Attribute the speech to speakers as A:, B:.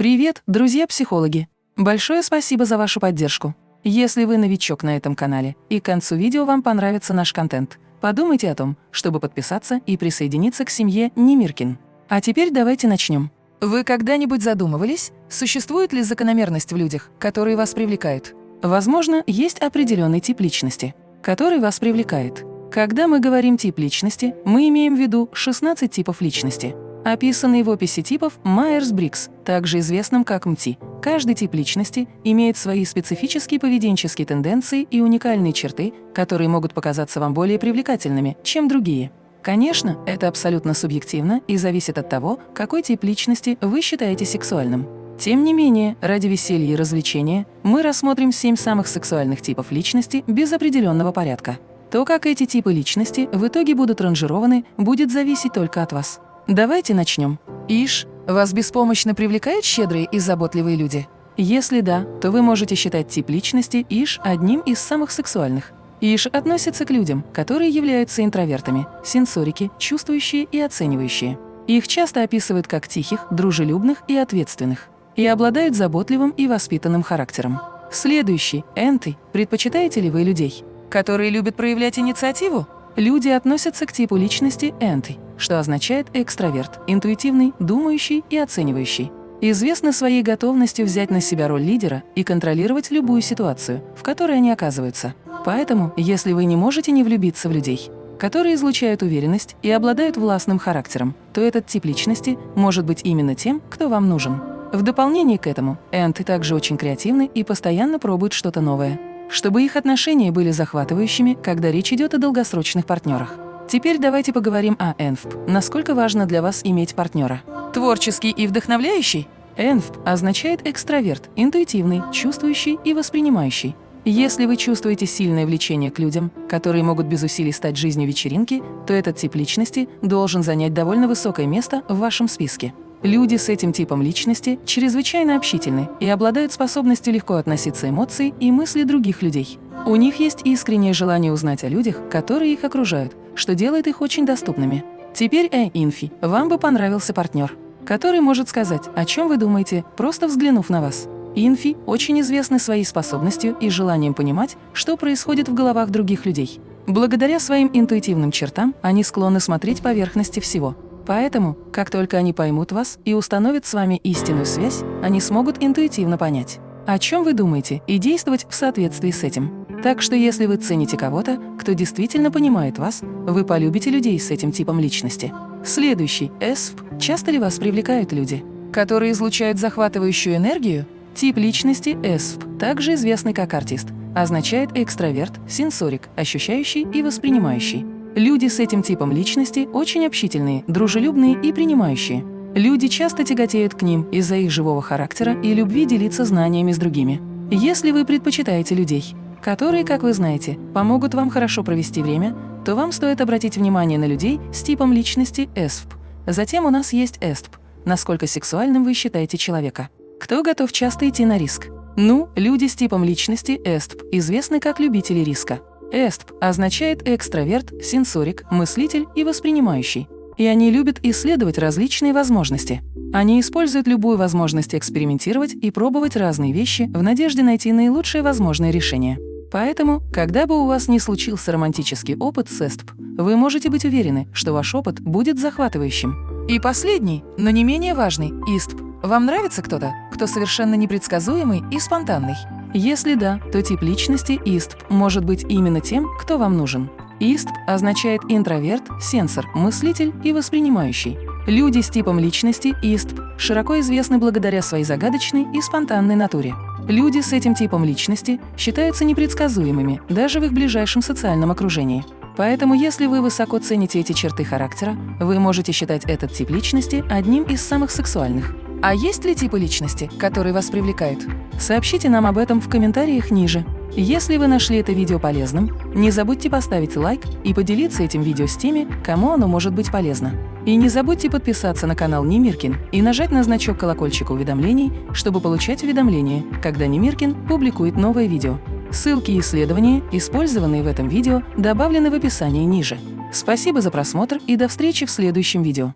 A: Привет, друзья-психологи! Большое спасибо за вашу поддержку. Если вы новичок на этом канале и к концу видео вам понравится наш контент, подумайте о том, чтобы подписаться и присоединиться к семье Немиркин. А теперь давайте начнем. Вы когда-нибудь задумывались, существует ли закономерность в людях, которые вас привлекают? Возможно, есть определенный тип личности, который вас привлекает. Когда мы говорим «тип личности», мы имеем в виду 16 типов личности – описанный в описи типов Майерс-Брикс, также известным как МТИ. Каждый тип личности имеет свои специфические поведенческие тенденции и уникальные черты, которые могут показаться вам более привлекательными, чем другие. Конечно, это абсолютно субъективно и зависит от того, какой тип личности вы считаете сексуальным. Тем не менее, ради веселья и развлечения мы рассмотрим семь самых сексуальных типов личности без определенного порядка. То, как эти типы личности в итоге будут ранжированы, будет зависеть только от вас. Давайте начнем. Иш, вас беспомощно привлекают щедрые и заботливые люди? Если да, то вы можете считать тип личности Иш одним из самых сексуальных. Иш относится к людям, которые являются интровертами, сенсорики, чувствующие и оценивающие. Их часто описывают как тихих, дружелюбных и ответственных, и обладают заботливым и воспитанным характером. Следующий – энты. Предпочитаете ли вы людей, которые любят проявлять инициативу? Люди относятся к типу личности энты, что означает экстраверт, интуитивный, думающий и оценивающий. Известны своей готовностью взять на себя роль лидера и контролировать любую ситуацию, в которой они оказываются. Поэтому, если вы не можете не влюбиться в людей, которые излучают уверенность и обладают властным характером, то этот тип личности может быть именно тем, кто вам нужен. В дополнение к этому, энты также очень креативны и постоянно пробуют что-то новое, чтобы их отношения были захватывающими, когда речь идет о долгосрочных партнерах. Теперь давайте поговорим о ЭНФП. Насколько важно для вас иметь партнера? Творческий и вдохновляющий? ЭНФП означает экстраверт, интуитивный, чувствующий и воспринимающий. Если вы чувствуете сильное влечение к людям, которые могут без усилий стать жизнью вечеринки, то этот тип личности должен занять довольно высокое место в вашем списке. Люди с этим типом личности чрезвычайно общительны и обладают способностью легко относиться эмоции и мысли других людей. У них есть искреннее желание узнать о людях, которые их окружают, что делает их очень доступными. Теперь, э, инфи, вам бы понравился партнер, который может сказать, о чем вы думаете, просто взглянув на вас. Инфи очень известны своей способностью и желанием понимать, что происходит в головах других людей. Благодаря своим интуитивным чертам они склонны смотреть поверхности всего. Поэтому, как только они поймут вас и установят с вами истинную связь, они смогут интуитивно понять, о чем вы думаете, и действовать в соответствии с этим. Так что если вы цените кого-то, кто действительно понимает вас, вы полюбите людей с этим типом личности. Следующий – ЭСФ. Часто ли вас привлекают люди, которые излучают захватывающую энергию? Тип личности ЭСФ, также известный как артист, означает экстраверт, сенсорик, ощущающий и воспринимающий. Люди с этим типом личности очень общительные, дружелюбные и принимающие. Люди часто тяготеют к ним из-за их живого характера и любви делиться знаниями с другими. Если вы предпочитаете людей, которые, как вы знаете, помогут вам хорошо провести время, то вам стоит обратить внимание на людей с типом личности ЭСФП. Затем у нас есть ЭСТП. Насколько сексуальным вы считаете человека? Кто готов часто идти на риск? Ну, люди с типом личности ЭСТП известны как любители риска. ЭСТП означает экстраверт, сенсорик, мыслитель и воспринимающий. И они любят исследовать различные возможности. Они используют любую возможность экспериментировать и пробовать разные вещи в надежде найти наилучшее возможное решение. Поэтому, когда бы у вас не случился романтический опыт с ЭСТП, вы можете быть уверены, что ваш опыт будет захватывающим. И последний, но не менее важный – ИСТП. Вам нравится кто-то, кто совершенно непредсказуемый и спонтанный? Если да, то тип личности ИСТП может быть именно тем, кто вам нужен. ИСТП означает интроверт, сенсор, мыслитель и воспринимающий. Люди с типом личности ИСТП широко известны благодаря своей загадочной и спонтанной натуре. Люди с этим типом личности считаются непредсказуемыми даже в их ближайшем социальном окружении. Поэтому, если вы высоко цените эти черты характера, вы можете считать этот тип личности одним из самых сексуальных. А есть ли типы личности, которые вас привлекают? Сообщите нам об этом в комментариях ниже. Если вы нашли это видео полезным, не забудьте поставить лайк и поделиться этим видео с теми, кому оно может быть полезно. И не забудьте подписаться на канал Немиркин и нажать на значок колокольчика уведомлений, чтобы получать уведомления, когда Немиркин публикует новое видео. Ссылки и исследования, использованные в этом видео, добавлены в описании ниже. Спасибо за просмотр и до встречи в следующем видео.